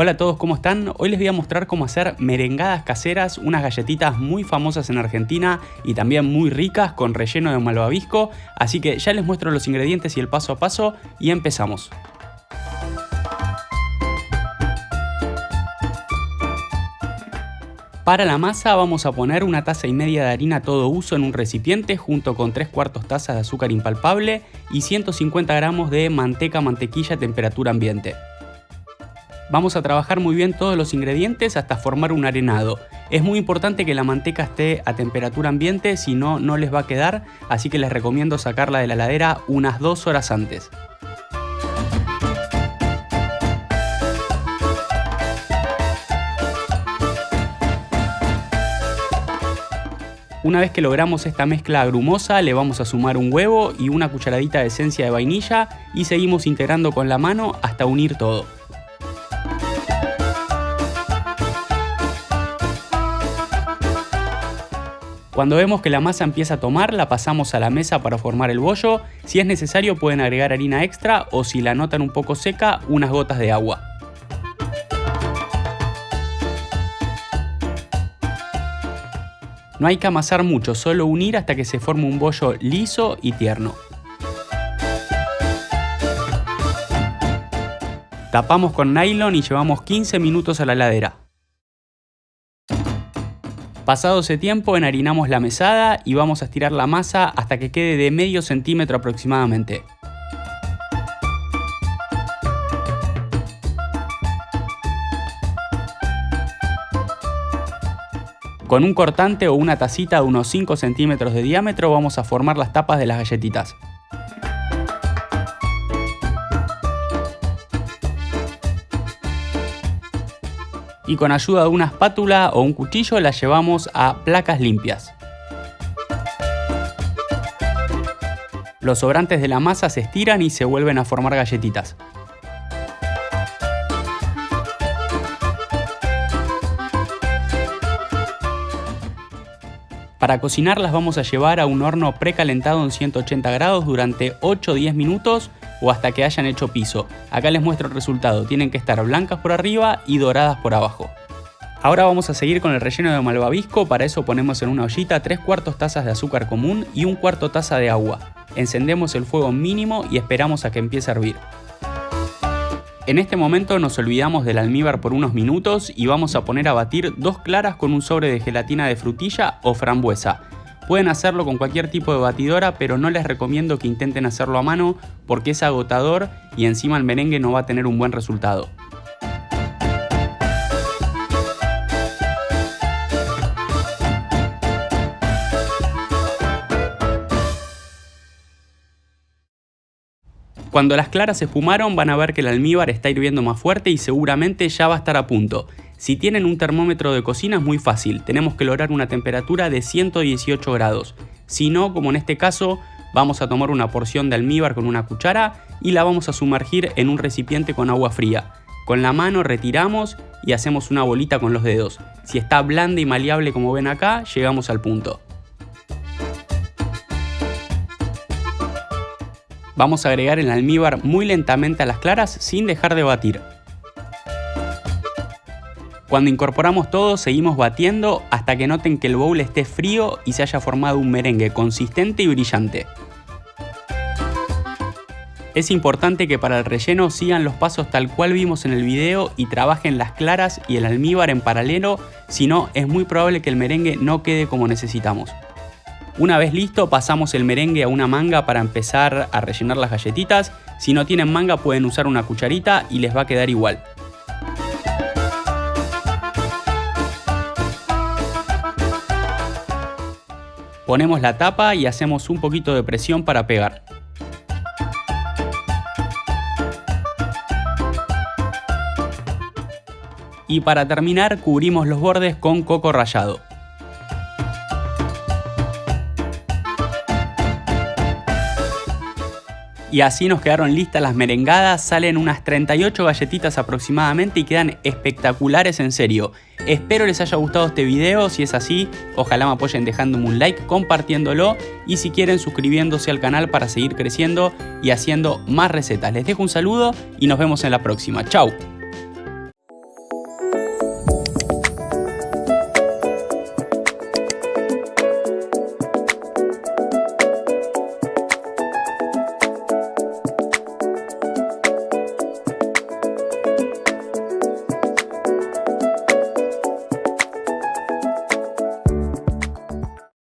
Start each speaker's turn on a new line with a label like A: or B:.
A: Hola a todos, ¿cómo están? Hoy les voy a mostrar cómo hacer merengadas caseras, unas galletitas muy famosas en Argentina y también muy ricas con relleno de malvavisco, así que ya les muestro los ingredientes y el paso a paso y empezamos. Para la masa vamos a poner una taza y media de harina todo uso en un recipiente junto con 3 cuartos tazas de azúcar impalpable y 150 gramos de manteca mantequilla a temperatura ambiente. Vamos a trabajar muy bien todos los ingredientes hasta formar un arenado. Es muy importante que la manteca esté a temperatura ambiente, si no, no les va a quedar, así que les recomiendo sacarla de la heladera unas 2 horas antes. Una vez que logramos esta mezcla agrumosa, le vamos a sumar un huevo y una cucharadita de esencia de vainilla y seguimos integrando con la mano hasta unir todo. Cuando vemos que la masa empieza a tomar, la pasamos a la mesa para formar el bollo. Si es necesario pueden agregar harina extra o si la notan un poco seca, unas gotas de agua. No hay que amasar mucho, solo unir hasta que se forme un bollo liso y tierno. Tapamos con nylon y llevamos 15 minutos a la heladera. Pasado ese tiempo enharinamos la mesada y vamos a estirar la masa hasta que quede de medio centímetro aproximadamente. Con un cortante o una tacita de unos 5 centímetros de diámetro vamos a formar las tapas de las galletitas. y con ayuda de una espátula o un cuchillo la llevamos a placas limpias. Los sobrantes de la masa se estiran y se vuelven a formar galletitas. Para cocinarlas vamos a llevar a un horno precalentado en 180 grados durante 8 o 10 minutos o hasta que hayan hecho piso. Acá les muestro el resultado, tienen que estar blancas por arriba y doradas por abajo. Ahora vamos a seguir con el relleno de malvavisco, para eso ponemos en una ollita 3 cuartos tazas de azúcar común y un cuarto taza de agua. Encendemos el fuego mínimo y esperamos a que empiece a hervir. En este momento nos olvidamos del almíbar por unos minutos y vamos a poner a batir dos claras con un sobre de gelatina de frutilla o frambuesa. Pueden hacerlo con cualquier tipo de batidora, pero no les recomiendo que intenten hacerlo a mano porque es agotador y encima el merengue no va a tener un buen resultado. Cuando las claras se espumaron van a ver que el almíbar está hirviendo más fuerte y seguramente ya va a estar a punto. Si tienen un termómetro de cocina es muy fácil, tenemos que lograr una temperatura de 118 grados. Si no, como en este caso, vamos a tomar una porción de almíbar con una cuchara y la vamos a sumergir en un recipiente con agua fría. Con la mano retiramos y hacemos una bolita con los dedos. Si está blanda y maleable como ven acá, llegamos al punto. Vamos a agregar el almíbar muy lentamente a las claras sin dejar de batir. Cuando incorporamos todo seguimos batiendo hasta que noten que el bowl esté frío y se haya formado un merengue consistente y brillante. Es importante que para el relleno sigan los pasos tal cual vimos en el video y trabajen las claras y el almíbar en paralelo, si no es muy probable que el merengue no quede como necesitamos. Una vez listo pasamos el merengue a una manga para empezar a rellenar las galletitas. Si no tienen manga pueden usar una cucharita y les va a quedar igual. Ponemos la tapa y hacemos un poquito de presión para pegar. Y para terminar cubrimos los bordes con coco rallado. Y así nos quedaron listas las merengadas, salen unas 38 galletitas aproximadamente y quedan espectaculares en serio. Espero les haya gustado este video, si es así, ojalá me apoyen dejándome un like, compartiéndolo y si quieren suscribiéndose al canal para seguir creciendo y haciendo más recetas. Les dejo un saludo y nos vemos en la próxima. ¡Chao!